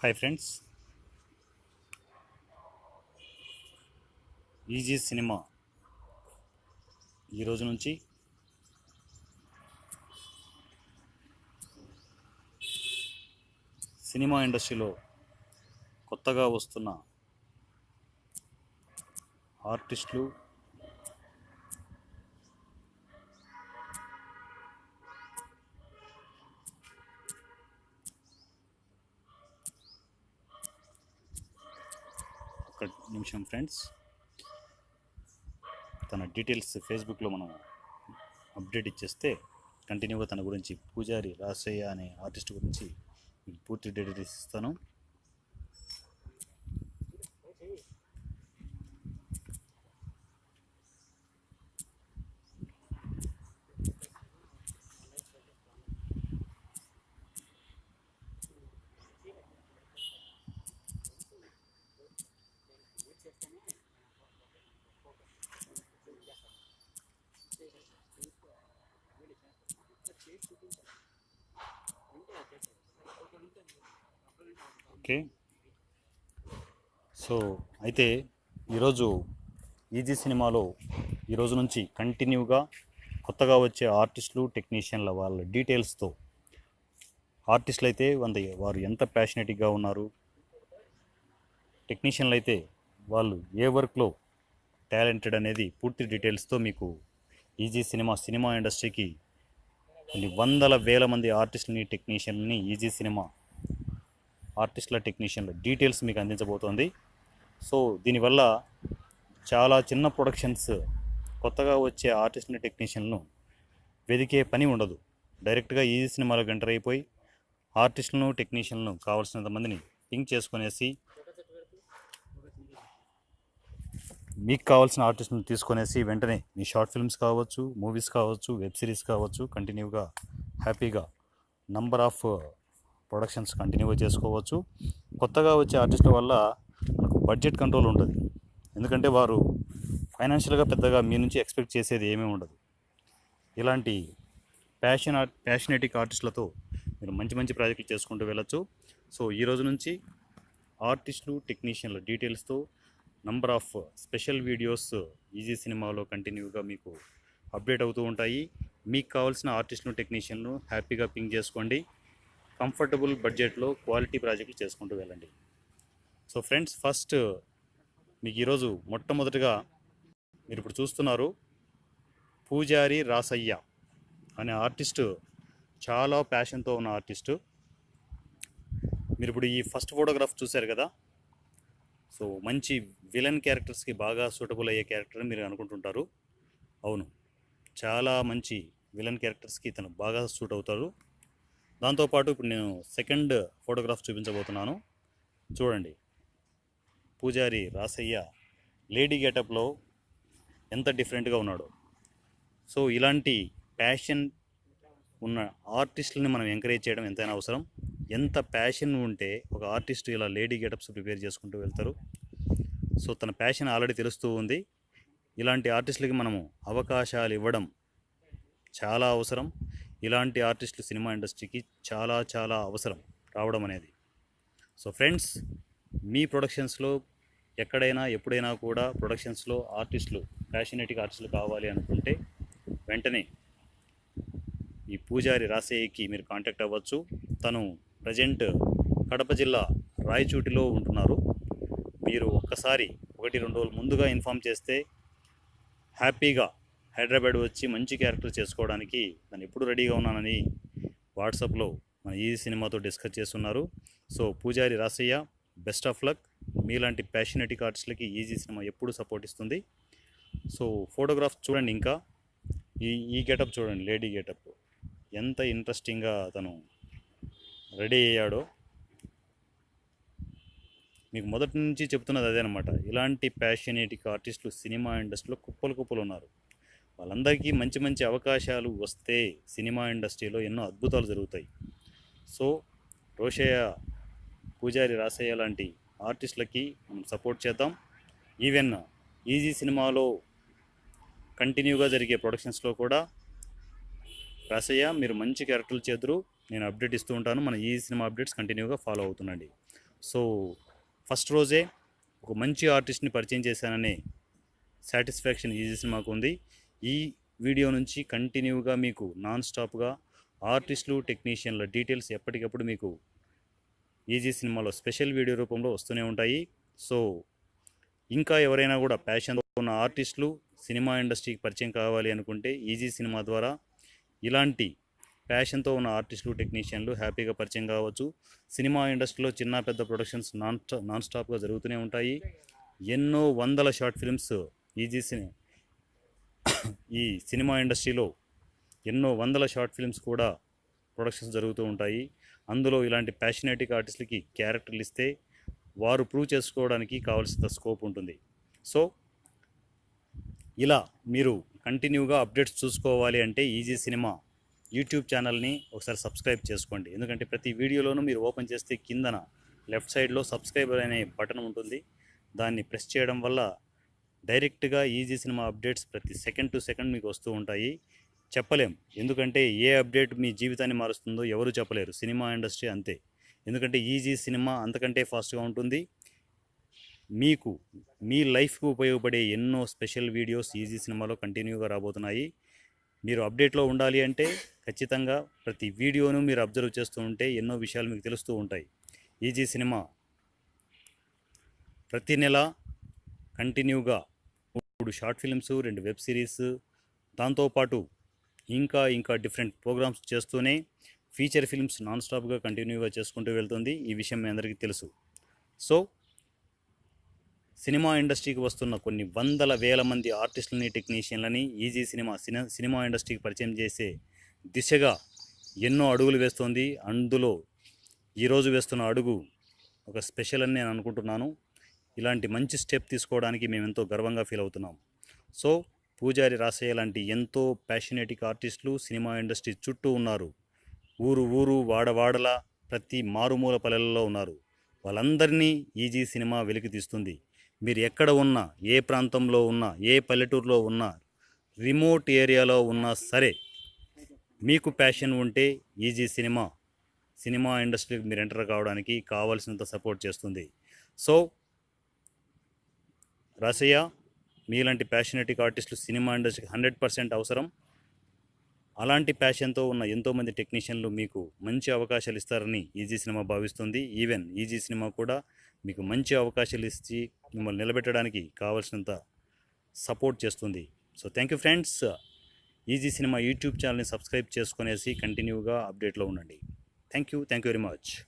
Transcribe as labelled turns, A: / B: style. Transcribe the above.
A: Hi friends easy cinema ఈ రోజు నుంచి సినిమా ఇండస్ట్రీలో కొత్తగా వస్తున్న ఆర్టిస్టులు ఒక్క నిమిషం ఫ్రెండ్స్. తన డీటెయిల్స్ ఫేస్బుక్లో మనం అప్డేట్ ఇచ్చేస్తే కంటిన్యూగా తన గురించి పూజారి రాసయ్య అనే ఆర్టిస్ట్ గురించి పూర్తి డీటెయిల్స్ ఇస్తాను. ఓకే. సో అయితే ఈరోజు ఈజీ సినిమాలో ఈరోజు నుంచి కంటిన్యూగా కొత్తగా వచ్చే ఆర్టిస్టులు టెక్నీషియన్ల వాళ్ళ డీటెయిల్స్తో ఆర్టిస్టులు అయితే వంద వారు ఎంత ప్యాషనెట్గా ఉన్నారు టెక్నీషియన్లు అయితే వాళ్ళు ఏ వర్క్లో టాలెంటెడ్ అనేది పూర్తి డీటెయిల్స్తో మీకు ఈజీ సినిమా సినిమా ఇండస్ట్రీకి కొన్ని వందల వేల మంది ఆర్టిస్టులని టెక్నీషియన్ని ఈజీ సినిమా ఆర్టిస్టుల టెక్నీషియన్ల డీటెయిల్స్ మీకు అందించబోతోంది. సో దీనివల్ల చాలా చిన్న ప్రొడక్షన్స్ కొత్తగా వచ్చే ఆర్టిస్టుల టెక్నీషియన్లను వెదికే పని ఉండదు. డైరెక్ట్గా ఈజీ సినిమాలకు ఎంటర్ అయిపోయి ఆర్టిస్టులను టెక్నీషియన్లను కావాల్సినంత మందిని పింక్ చేసుకునేసి మీకు కావాల్సిన ఆర్టిస్ట్ని తీసుకొనేసి వెంటనే మీ షార్ట్ ఫిల్మ్స్ కావచ్చు మూవీస్ కావచ్చు వెబ్ సిరీస్ కావచ్చు కంటిన్యూగా హ్యాపీగా నంబర్ ఆఫ్ ప్రొడక్షన్స్ కంటిన్యూగా చేసుకోవచ్చు. కొత్తగా వచ్చే ఆర్టిస్టుల వల్ల మనకు బడ్జెట్ కంట్రోల్ ఉంటుంది ఎందుకంటే వారు ఫైనాన్షియల్గా పెద్దగా మీ నుంచి ఎక్స్పెక్ట్ చేసేది ఏమీ ఉండదు. ఇలాంటి ప్యాషన్ ఆర్ట్ ప్యాషనెటిక్ ఆర్టిస్టులతో మీరు మంచి మంచి ప్రాజెక్టులు చేసుకుంటూ వెళ్ళొచ్చు. సో ఈ రోజు నుంచి ఆర్టిస్టులు టెక్నీషియన్ల డీటెయిల్స్తో number of special videos easy సినిమాలో కంటిన్యూగా మీకు అప్డేట్ అవుతూ ఉంటాయి. మీకు కావాల్సిన ఆర్టిస్టులు టెక్నీషియన్లు హ్యాపీగా పింక్ చేసుకోండి. కంఫర్టబుల్ బడ్జెట్లో క్వాలిటీ ప్రాజెక్టులు చేసుకుంటూ వెళ్ళండి. సో ఫ్రెండ్స్ ఫస్ట్ మీకు ఈరోజు మొట్టమొదటిగా మీరు ఇప్పుడు చూస్తున్నారు పూజారి రాసయ్య అనే ఆర్టిస్టు చాలా ప్యాషన్తో ఉన్న ఆర్టిస్టు. మీరు ఇప్పుడు ఈ ఫస్ట్ ఫోటోగ్రాఫ్ చూశారు కదా? సో మంచి విలన్ క్యారెక్టర్స్కి బాగా సూటబుల్ అయ్యే క్యారెక్టర్ మీరు అనుకుంటుంటారు. అవును. చాలా మంచి విలన్ క్యారెక్టర్స్కి తను బాగా సూట్ అవుతారు. దాంతోపాటు ఇప్పుడు నేను సెకండ్ ఫోటోగ్రాఫ్ చూపించబోతున్నాను. చూడండి. పూజారి రాసయ్య లేడీ గెటప్లో ఎంత డిఫరెంట్గా ఉన్నాడో. సో ఇలాంటి ప్యాషన్ ఉన్న ఆర్టిస్టులని మనం ఎంకరేజ్ చేయడం ఎంతైనా అవసరం. ఎంత ప్యాషన్ ఉంటే ఒక ఆర్టిస్ట్ ఇలా లేడీ గెటప్స్ ప్రిపేర్ చేసుకుంటూ వెళ్తారు. సో తన ప్యాషన్ ఆల్రెడీ తెలుస్తూ ఉంది. ఇలాంటి ఆర్టిస్టులకి మనము అవకాశాలు ఇవ్వడం చాలా అవసరం. ఇలాంటి ఆర్టిస్టులు సినిమా ఇండస్ట్రీకి చాలా చాలా అవసరం రావడం అనేది. సో ఫ్రెండ్స్ మీ ప్రొడక్షన్స్లో ఎక్కడైనా ఎప్పుడైనా కూడా ప్రొడక్షన్స్లో ఆర్టిస్టులు ప్యాషనేటిక్ ఆర్టిస్టులు కావాలి అనుకుంటే వెంటనే ఈ పూజారి రాసయ్యకి మీరు కాంటాక్ట్ అవ్వచ్చు. తను ప్రజెంట్ కడప జిల్లా రాయచూటిలో ఉంటున్నారు. మీరు ఒక్కసారి ఒకటి రెండు రోజులు ముందుగా ఇన్ఫామ్ చేస్తే హ్యాపీగా హైదరాబాద్ వచ్చి మంచి క్యారెక్టర్ చేసుకోవడానికి నేను ఎప్పుడు రెడీగా ఉన్నానని వాట్సాప్లో మన ఈ సినిమాతో డిస్కస్ చేస్తున్నారు. సో పూజారి రాసయ్య బెస్ట్ ఆఫ్ లక్ మీలాంటి ప్యాషనెటిక్ ఆర్టిస్టులకి ఈజీ సినిమా ఎప్పుడు సపోర్ట్ ఇస్తుంది. సో ఫోటోగ్రాఫ్ చూడండి ఇంకా. ఈ ఈ గెటప్ చూడండి లేడీ గెటప్ ఎంత ఇంట్రెస్టింగ్గా అతను రెడీ అయ్యాడో. మీకు మొదటి నుంచి చెప్తున్నది అదే అనమాట ఇలాంటి ప్యాషనేటిక్ ఆర్టిస్టులు సినిమా ఇండస్ట్రీలో కుప్పలు కుప్పలు ఉన్నారు. వాళ్ళందరికీ మంచి మంచి అవకాశాలు వస్తే సినిమా ఇండస్ట్రీలో ఎన్నో అద్భుతాలు జరుగుతాయి. సో రోషయ్య పూజారి రాసయ్య లాంటి ఆర్టిస్టులకి మనం సపోర్ట్ చేద్దాం. ఈవెన్ ఈజీ సినిమాలో కంటిన్యూగా జరిగే ప్రొడక్షన్స్లో కూడా రాసయ్య మీరు మంచి క్యారెక్టర్లు చేద్దరు నేను అప్డేట్ ఇస్తూ ఉంటాను. మన ఈ సినిమా అప్డేట్స్ కంటిన్యూగా ఫాలో అవుతుండండి. సో ఫస్ట్ రోజే ఒక మంచి ఆర్టిస్ట్ని పరిచయం చేశాననే సాటిస్ఫాక్షన్ ఈజీ సినిమాకు ఉంది. ఈ వీడియో నుంచి కంటిన్యూగా మీకు నాన్ స్టాప్గా ఆర్టిస్టులు టెక్నీషియన్ల డీటెయిల్స్ ఎప్పటికప్పుడు మీకు ఈజీ సినిమాలో స్పెషల్ వీడియో రూపంలో వస్తూనే ఉంటాయి. సో ఇంకా ఎవరైనా కూడా ప్యాషన్తో ఉన్న ఆర్టిస్టులు సినిమా ఇండస్ట్రీకి పరిచయం కావాలి అనుకుంటే ఈజీ సినిమా ద్వారా ఇలాంటి ప్యాషన్తో ఉన్న ఆర్టిస్టులు టెక్నీషియన్లు హ్యాపీగా పరిచయం కావచ్చు. సినిమా ఇండస్ట్రీలో చిన్న పెద్ద ప్రొడక్షన్స్ నాన్ నాన్ స్టాప్గా జరుగుతూనే ఉంటాయి. ఎన్నో వందల షార్ట్ ఫిల్మ్స్ ఈజీ సినీ ఈ సినిమా ఇండస్ట్రీలో ఎన్నో వందల షార్ట్ ఫిల్మ్స్ కూడా ప్రొడక్షన్స్ జరుగుతూ ఉంటాయి. అందులో ఇలాంటి ప్యాషనేటిక్ ఆర్టిస్టులకి క్యారెక్టర్లు ఇస్తే వారు ప్రూవ్ చేసుకోవడానికి కావాల్సిన స్కోప్ ఉంటుంది. సో ఇలా మీరు కంటిన్యూగా అప్డేట్స్ చూసుకోవాలి అంటే ఈజీ సినిమా యూట్యూబ్ ఛానల్ని ఒకసారి సబ్స్క్రైబ్ చేసుకోండి. ఎందుకంటే ప్రతి వీడియోలోనూ మీరు ఓపెన్ చేస్తే కిందన లెఫ్ట్ సైడ్లో సబ్స్క్రైబర్ అనే బటన్ ఉంటుంది. దాన్ని ప్రెస్ చేయడం వల్ల డైరెక్ట్గా ఈజీ సినిమా అప్డేట్స్ ప్రతి సెకండ్ టు సెకండ్ మీకు వస్తూ ఉంటాయి. చెప్పలేం. ఎందుకంటే ఏ అప్డేట్ మీ జీవితాన్ని మారుస్తుందో ఎవరు చెప్పలేరు. సినిమా ఇండస్ట్రీ అంతే. ఎందుకంటే ఈజీ సినిమా అంతకంటే ఫాస్ట్గా ఉంటుంది. మీకు మీ లైఫ్కు ఉపయోగపడే ఎన్నో స్పెషల్ వీడియోస్ ఈజీ సినిమాలో కంటిన్యూగా రాబోతున్నాయి. మీరు అప్డేట్లో ఉండాలి అంటే ఖచ్చితంగా ప్రతి వీడియోను మీరు అబ్జర్వ్ చేస్తూ ఉంటే ఎన్నో విషయాలు మీకు తెలుస్తూ ఉంటాయి. Easy cinema. ప్రతి నెల కంటిన్యూగా మూడు షార్ట్ ఫిల్మ్స్ రెండు వెబ్ సిరీస్ దాంతోపాటు ఇంకా ఇంకా డిఫరెంట్ ప్రోగ్రామ్స్ చేస్తూనే ఫీచర్ ఫిల్మ్స్ నాన్ స్టాప్గా కంటిన్యూగా చేసుకుంటూ వెళ్తుంది. ఈ విషయం మీ అందరికీ తెలుసు. సో సినిమా ఇండస్ట్రీకి వస్తున్న కొన్ని వందల వేల మంది ఆర్టిస్టులని టెక్నీషియన్లని ఈజీ సినిమా సినిమా సినిమా ఇండస్ట్రీకి పరిచయం చేసే దిశగా ఎన్నో అడుగులు వేస్తోంది. అందులో ఈరోజు వేస్తున్న అడుగు ఒక స్పెషల్ అని నేను అనుకుంటున్నాను. ఇలాంటి మంచి స్టెప్ తీసుకోవడానికి మేము ఎంతో గర్వంగా ఫీల్ అవుతున్నాం. సో పూజారి రాసయ్య లాంటి ఎంతో ప్యాషనేటిక్ ఆర్టిస్టులు సినిమా ఇండస్ట్రీ చుట్టూ ఉన్నారు. ఊరు ఊరు వాడవాడల ప్రతి మారుమూల పల్లెలలో ఉన్నారు. వాళ్ళందరినీ ఈజీ సినిమా వెలికి తీస్తుంది మీరు ఎక్కడ ఉన్నా ఏ ప్రాంతంలో ఉన్నా ఏ పల్లెటూరులో ఉన్నా రిమోట్ ఏరియాలో ఉన్నా సరే మీకు ప్యాషన్ ఉంటే ఈజీ సినిమా సినిమా ఇండస్ట్రీకి మీరు ఎంటర్ కావడానికి కావాల్సినంత సపోర్ట్ చేస్తుంది. సో రసయ్య మీలాంటి ప్యాషనెటిక్ ఆర్టిస్టులు సినిమా ఇండస్ట్రీకి హండ్రెడ్ పర్సెంట్ అవసరం. అలాంటి ప్యాషన్తో ఉన్న ఎంతోమంది టెక్నీషియన్లు మీకు మంచి అవకాశాలు ఇస్తారని ఈజీ సినిమా భావిస్తుంది. ఈవెన్ ఈజీ సినిమా కూడా మీకు మంచి అవకాశాలు ఇచ్చి మిమ్మల్ని నిలబెట్టడానికి కావాల్సినంత సపోర్ట్ చేస్తుంది. So thank you friends. Easy cinema YouTube ఛానల్ని సబ్స్క్రైబ్ చేసుకునేసి కంటిన్యూగా అప్డేట్లో ఉండండి. Thank you. Thank you very much.